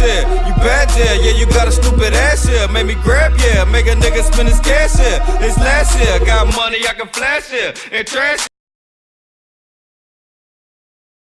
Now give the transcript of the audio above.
here. You bad, yeah, yeah, you got a stupid ass here. Make me grab, yeah, make a nigga spend his cash here. It's last year, got money I can flash here. And trash